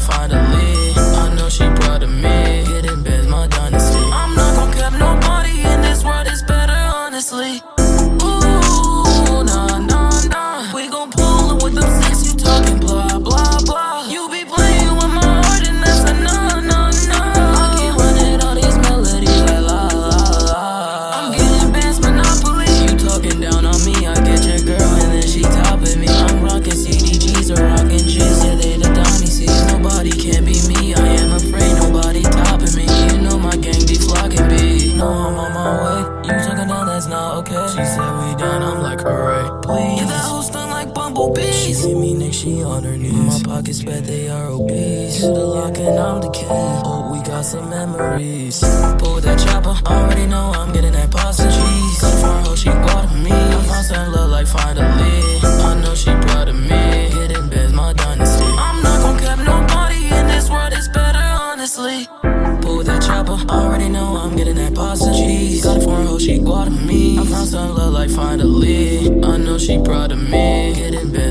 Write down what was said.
find out. talking cheese, yeah, they the dynasties Nobody can be me, I am afraid. Nobody topping me. You know my gang be flocking me No, I'm on my way, you talking now, that's not okay. She said we done, I'm like, alright, please. Yeah, that whole stun like bumblebees. She see me next, she on her knees. My pockets bet they are obese. To the lock and I'm the king. Oh, we got some memories. Pull that chopper, already know I'm getting that pasta cheese Come for her, she bought me. I found some love like finally getting that pasta cheese. Got a foreign hoe, she me. I found some love like finally. I know she proud of me. Getting Benz,